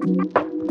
Fire